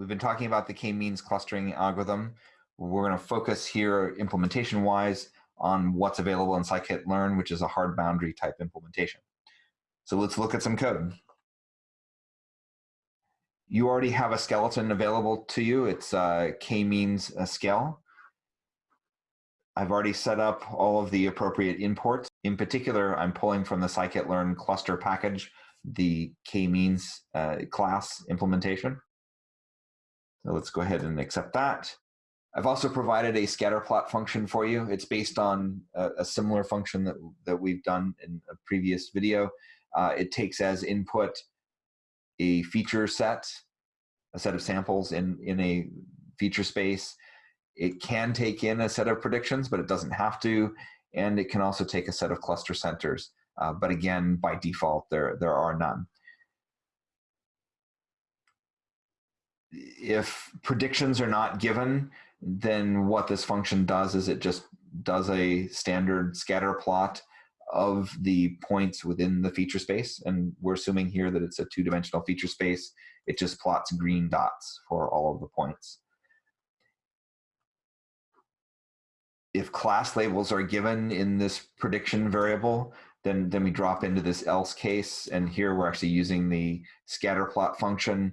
We've been talking about the k-means clustering algorithm. We're going to focus here implementation-wise on what's available in scikit-learn, which is a hard boundary type implementation. So let's look at some code. You already have a skeleton available to you. It's uh, k-means a scale. I've already set up all of the appropriate imports. In particular, I'm pulling from the scikit-learn cluster package, the k-means uh, class implementation. So let's go ahead and accept that. I've also provided a scatter plot function for you. It's based on a, a similar function that, that we've done in a previous video. Uh, it takes as input a feature set, a set of samples in, in a feature space. It can take in a set of predictions, but it doesn't have to. And it can also take a set of cluster centers. Uh, but again, by default, there, there are none. If predictions are not given, then what this function does is it just does a standard scatter plot of the points within the feature space. And we're assuming here that it's a two-dimensional feature space. It just plots green dots for all of the points. If class labels are given in this prediction variable, then, then we drop into this else case. And here we're actually using the scatter plot function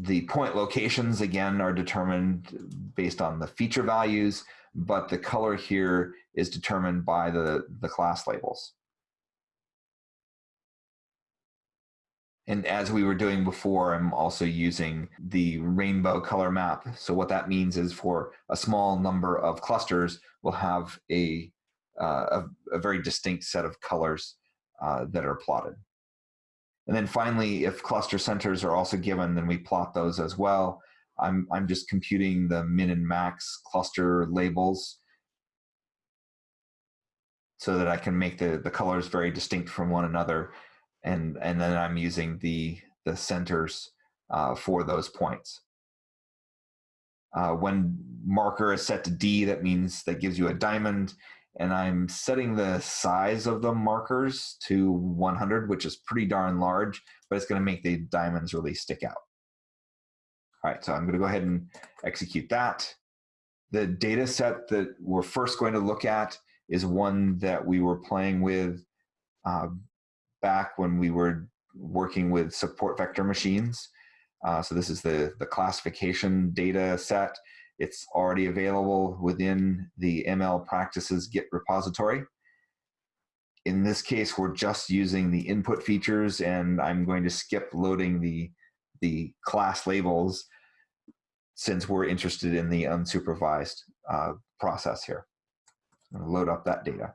The point locations, again, are determined based on the feature values, but the color here is determined by the, the class labels. And as we were doing before, I'm also using the rainbow color map. So what that means is for a small number of clusters, we'll have a, uh, a, a, very distinct set of colors uh, that are plotted. And then finally, if cluster centers are also given, then we plot those as well. I'm, I'm just computing the min and max cluster labels so that I can make the, the colors very distinct from one another. And, and then I'm using the, the centers uh, for those points. Uh, when marker is set to D, that means that gives you a diamond and I'm setting the size of the markers to 100, which is pretty darn large, but it's going to make the diamonds really stick out. All right, so I'm going to go ahead and execute that. The data set that we're first going to look at is one that we were playing with uh, back when we were working with support vector machines. Uh, so this is the, the classification data set. It's already available within the ML practices Git repository. In this case, we're just using the input features and I'm going to skip loading the, the class labels since we're interested in the unsupervised uh, process here. Load up that data.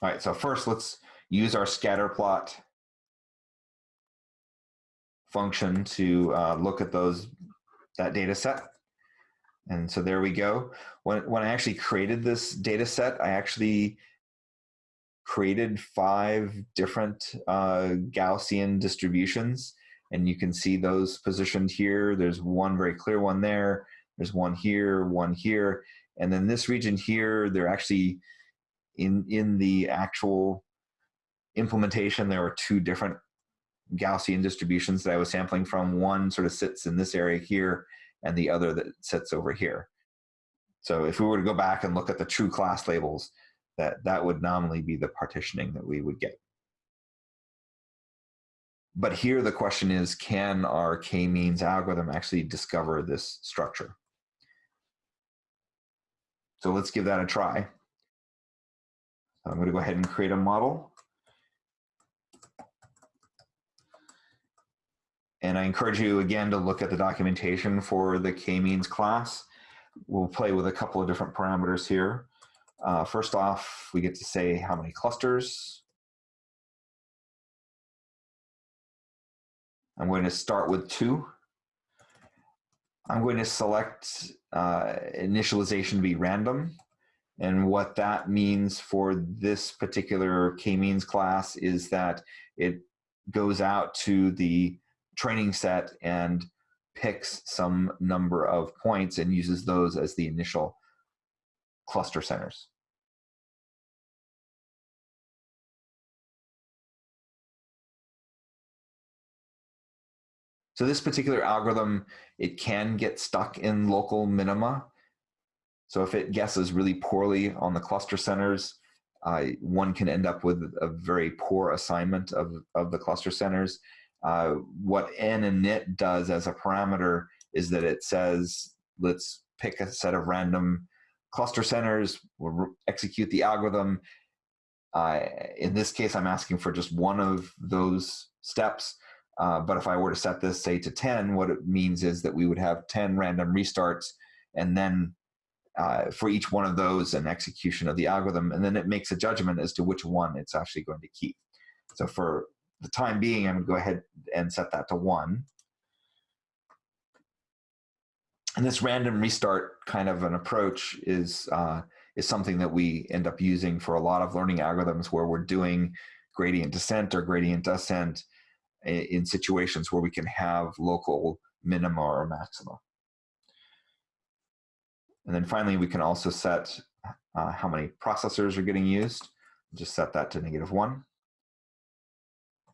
All right, so first let's use our scatter plot function to uh, look at those that data set. And so there we go. When, when I actually created this data set, I actually created five different uh, Gaussian distributions. And you can see those positioned here. There's one very clear one there. There's one here, one here. And then this region here, they're actually in, in the actual implementation, there were two different Gaussian distributions that I was sampling from. One sort of sits in this area here, and the other that sits over here. So if we were to go back and look at the true class labels, that, that would nominally be the partitioning that we would get. But here the question is, can our k-means algorithm actually discover this structure? So let's give that a try. I'm going to go ahead and create a model. And I encourage you again to look at the documentation for the k-means class. We'll play with a couple of different parameters here. Uh, first off, we get to say how many clusters. I'm going to start with two. I'm going to select uh, initialization to be random. And what that means for this particular k-means class is that it goes out to the training set and picks some number of points and uses those as the initial cluster centers. So this particular algorithm, it can get stuck in local minima. So if it guesses really poorly on the cluster centers, uh, one can end up with a very poor assignment of, of the cluster centers. Uh, what n and init does as a parameter is that it says, let's pick a set of random cluster centers, we'll execute the algorithm. Uh, in this case, I'm asking for just one of those steps. Uh, but if I were to set this, say, to 10, what it means is that we would have 10 random restarts, and then uh, for each one of those, an execution of the algorithm, and then it makes a judgment as to which one it's actually going to keep. So for the time being, I'm going to go ahead and set that to 1. And this random restart kind of an approach is, uh, is something that we end up using for a lot of learning algorithms where we're doing gradient descent or gradient ascent in situations where we can have local minima or maxima. And then finally, we can also set uh, how many processors are getting used. Just set that to negative one.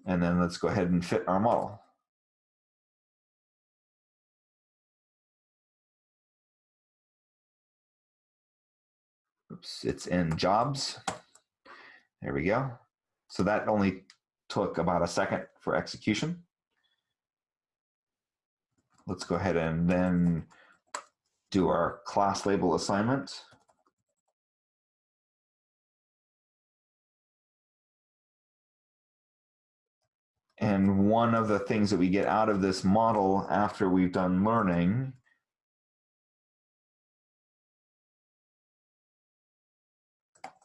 And then let's go ahead and fit our model. Oops, it's in jobs. There we go. So that only took about a second for execution. Let's go ahead and then do our class label assignment. And one of the things that we get out of this model after we've done learning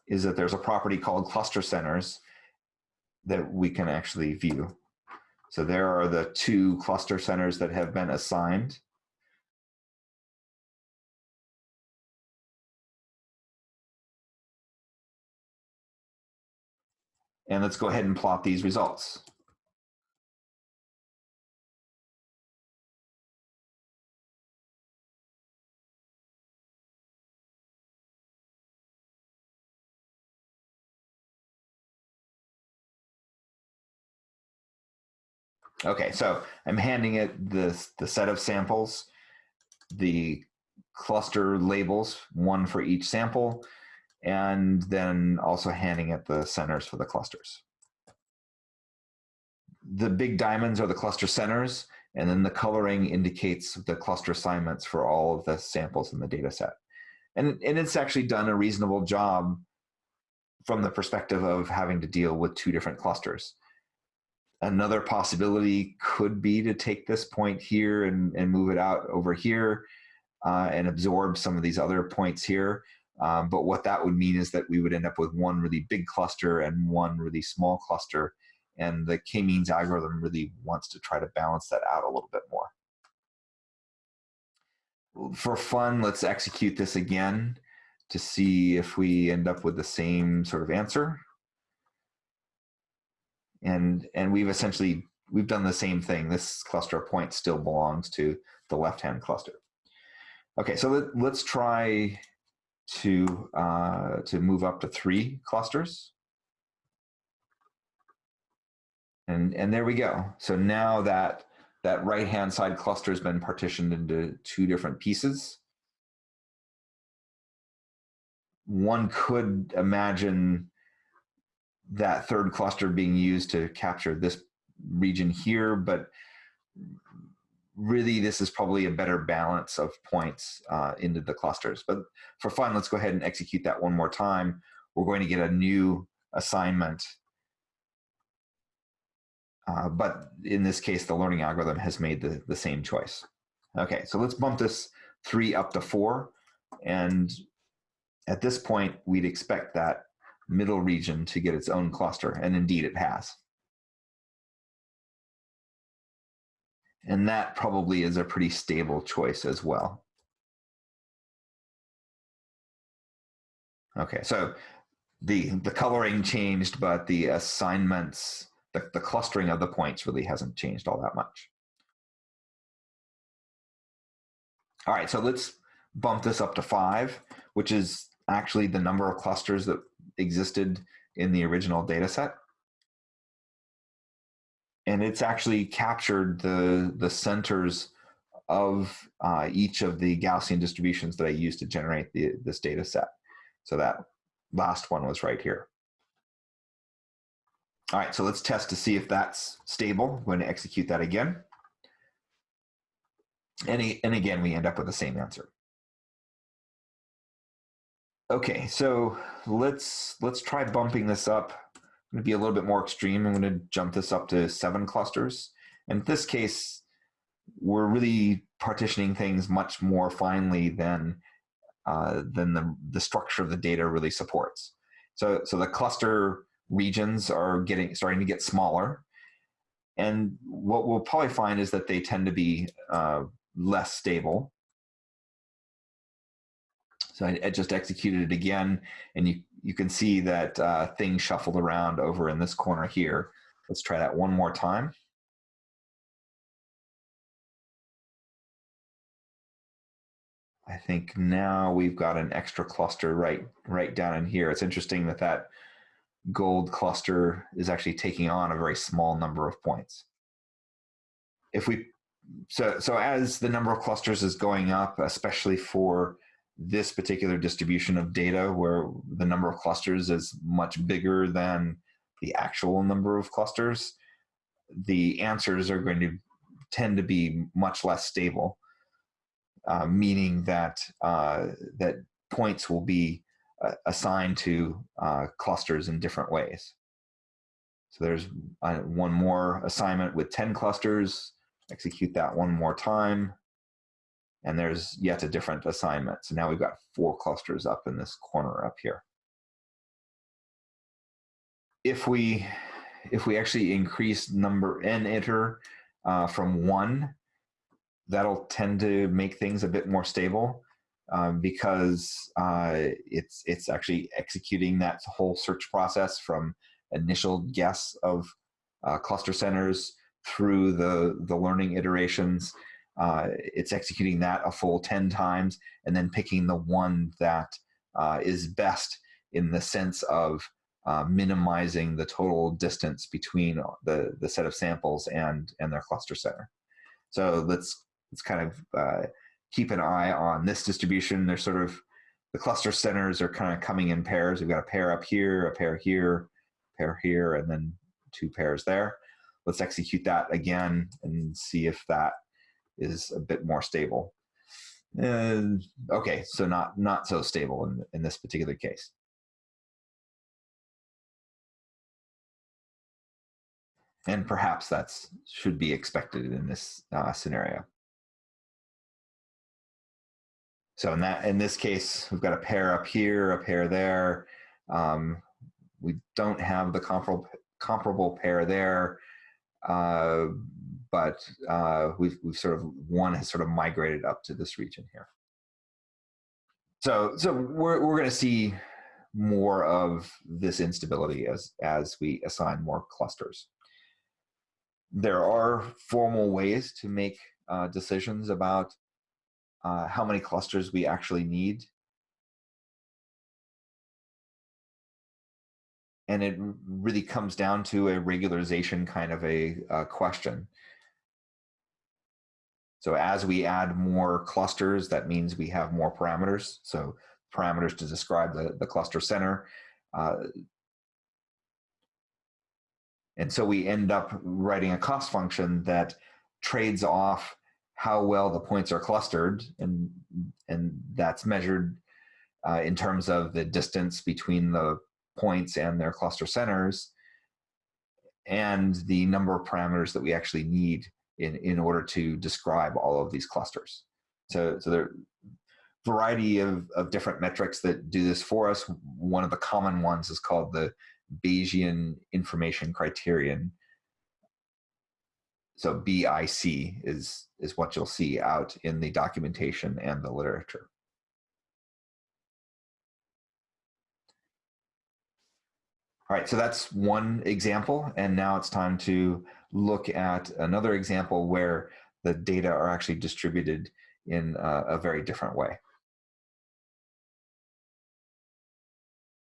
is that there's a property called cluster centers that we can actually view. So there are the two cluster centers that have been assigned. And let's go ahead and plot these results. Okay, so I'm handing it the, the set of samples, the cluster labels, one for each sample, and then also handing it the centers for the clusters. The big diamonds are the cluster centers, and then the coloring indicates the cluster assignments for all of the samples in the data set. And, and it's actually done a reasonable job from the perspective of having to deal with two different clusters. Another possibility could be to take this point here and, and move it out over here uh, and absorb some of these other points here. Um, but what that would mean is that we would end up with one really big cluster and one really small cluster. And the k-means algorithm really wants to try to balance that out a little bit more. For fun, let's execute this again to see if we end up with the same sort of answer and and we've essentially we've done the same thing. This cluster of points still belongs to the left-hand cluster. Okay, so let, us try to uh, to move up to three clusters. And, and there we go. So now that that right-hand side cluster has been partitioned into two different pieces. One could imagine that third cluster being used to capture this region here, but really this is probably a better balance of points uh, into the clusters. But for fun, let's go ahead and execute that one more time. We're going to get a new assignment. Uh, but in this case, the learning algorithm has made the, the same choice. Okay, so let's bump this three up to four. And at this point, we'd expect that middle region to get its own cluster, and indeed it has. And that probably is a pretty stable choice as well. Okay, so the, the coloring changed, but the assignments, the, the clustering of the points really hasn't changed all that much. All right, so let's bump this up to five, which is actually the number of clusters that existed in the original data set. And it's actually captured the, the centers of uh, each of the Gaussian distributions that I used to generate the, this data set. So that last one was right here. All right, so let's test to see if that's stable. I'm going to execute that again. And, and again, we end up with the same answer. Okay, so let's let's try bumping this up. I'm going to be a little bit more extreme. I'm going to jump this up to seven clusters. In this case, we're really partitioning things much more finely than uh, than the, the structure of the data really supports. So, so the cluster regions are getting starting to get smaller. And what we'll probably find is that they tend to be uh, less stable. So I, I, just executed it again, and you, you can see that uh, things shuffled around over in this corner here. Let's try that one more time. I think now we've got an extra cluster right right down in here. It's interesting that that gold cluster is actually taking on a very small number of points. If we so so as the number of clusters is going up, especially for this particular distribution of data where the number of clusters is much bigger than the actual number of clusters, the answers are going to tend to be much less stable, uh, meaning that uh, that points will be uh, assigned to uh, clusters in different ways. So there's uh, one more assignment with 10 clusters, execute that one more time, and there's yet a different assignment. So now we've got four clusters up in this corner up here. If we, if we actually increase number n iter uh, from one, that'll tend to make things a bit more stable um, because uh, it's it's actually executing that whole search process from initial guess of uh, cluster centers through the the learning iterations. Uh, it's executing that a full 10 times and then picking the one that uh, is best in the sense of uh, minimizing the total distance between the, the set of samples and, and their cluster center. So let's, let's kind of uh, keep an eye on this distribution. They're sort of, the cluster centers are kind of coming in pairs. We've got a pair up here, a pair here, a pair here, and then two pairs there. Let's execute that again and see if that is a bit more stable. Okay, so not not so stable in, in this particular case. And perhaps that's should be expected in this uh, scenario. So in that in this case, we've got a pair up here, a pair there. Um, we don't have the comparable comparable pair there, uh, but uh, we've we've sort of one has sort of migrated up to this region here. So so we're we're going to see more of this instability as as we assign more clusters. There are formal ways to make uh, decisions about uh, how many clusters we actually need. And it really comes down to a regularization kind of a uh, question. So as we add more clusters, that means we have more parameters. So parameters to describe the, the cluster center. Uh, and so we end up writing a cost function that trades off how well the points are clustered, and and that's measured uh, in terms of the distance between the points and their cluster centers, and the number of parameters that we actually need in in order to describe all of these clusters. So so there are variety of, of different metrics that do this for us. One of the common ones is called the Bayesian information criterion, so BIC is, is what you'll see out in the documentation and the literature. All right, so that's one example, and now it's time to look at another example where the data are actually distributed in a, a very different way.